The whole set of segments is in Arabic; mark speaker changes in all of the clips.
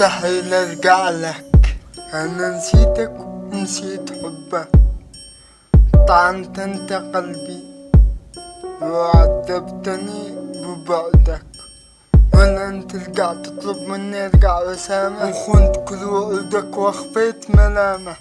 Speaker 1: مستحيل أرجع لك. أنا نسيتك ونسيت حبك. طعنت أنت قلبي وعذبتني ببعدك. ولا أنت رجعت تطلب مني أرجع وسامح وخنت كل وعودك واخفيت ملامح.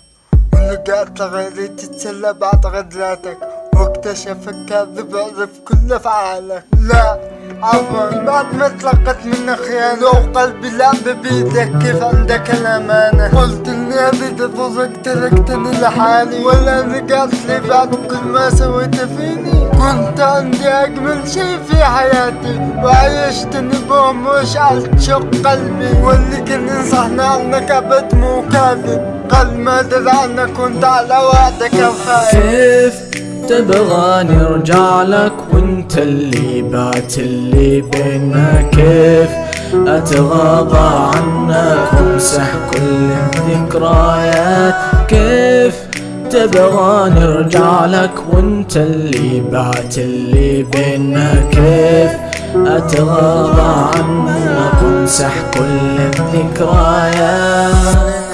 Speaker 1: ولقيت غيري تتسلى بعد غدراتك واكتشف الكاذب عرف كل أفعالك. لا عفوا بعد ما تلقت من خيانة وقلبي لعب بيدك كيف عندك الأمانة. قلت إني اريد أفوزك تركتني لحالي. ولا رجعت لي بعد كل ما سويت فيني. كنت عندي أجمل شي في حياتي. وعيشتني بهم وشعلت شوق قلبي. واللي كان ينصحني عنك أبد مو كاذب. قل ما درى كنت على وعدك وخايف
Speaker 2: كيف تبغاني ارجع لك وانت اللي بات اللي بينا كيف أتغاضى عنك وامسح كل الذكريات كيف تبغاني ارجع لك وانت اللي بعت اللي بينا كيف أتغاضى عنك وامسح كل الذكريات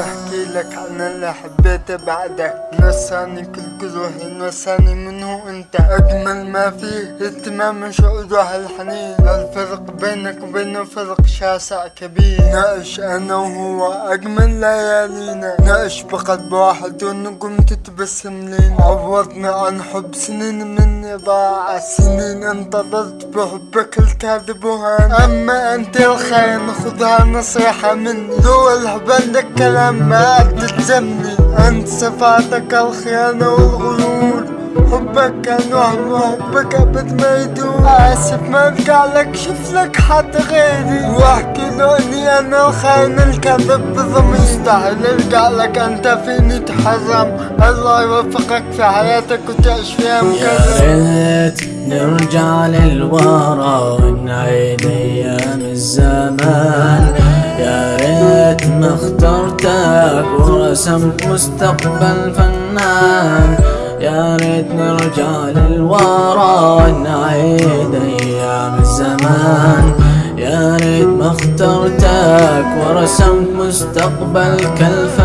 Speaker 1: أحكي لك عن اللي حبيته بعدك. نساني كل جروحي نساني منه انت اجمل ما فيه اهتمام شعور الحنين الفرق بينك وبينه فرق شاسع كبير. نعيش أنا وهو أجمل ليالينا. نعيش بقلب واحد والنجوم تتبسم لينا. عوضنا عن حب سنين مني ضاع سنين انتظرت بحبك الكاذب وهان أما أنت الخاين خذها نصيحة مني. لو عندك كلام ما تلزمني. أنت صفاتك الخيانة والغرور. حبك كان وهم وحبك أبد ما يدوم آسف ما لك شوف لك حد غيري. واحكي له إني أنا الخاين الكذب بضمير مستحيل ارجع لك أنت فيني تحرم. الله يوفقك في حياتك وتعيش فيها
Speaker 2: يا
Speaker 1: مكرم
Speaker 2: ريت نرجع للورا ونعيد أيام الزمان اخترتك ورسمت مستقبل فنان. يا ريت نرجع للورا ونعيد أيام الزمان. يا ريت ما اخترتك ورسمت مستقبل كالفنان